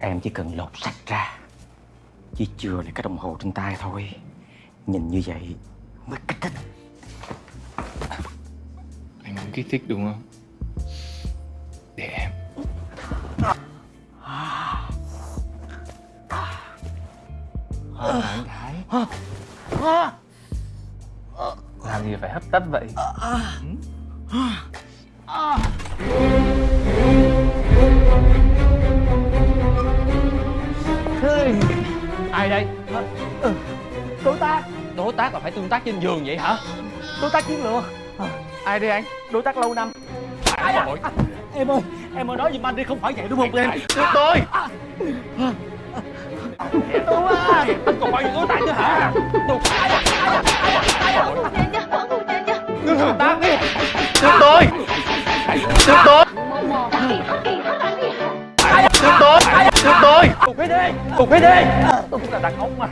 Em chỉ cần lột sạch ra. Chỉ chừa lại cái đồng hồ trên tay thôi. Nhìn như vậy mới kích thích. Anh muốn kích thích đúng không? Để em. Thái Thái. Làm gì phải hấp tấp vậy? Ừ. Ai đây? Đối tác. Đối tác là phải tương tác trên giường vậy hả? Đối tác chiến lược. Ai đây anh? Đối tác lâu năm. Ai à? Em ơi, em ơi nói giùm anh đi không phải vậy đúng không em? Tôi Tôi. À Anh còn bao nhiêu đối tác nữa hả? Tôi. Ngưng hợp tác đi. Tôi. Tôi Được đi Cục đi Tôi cũng là đàn ông mà.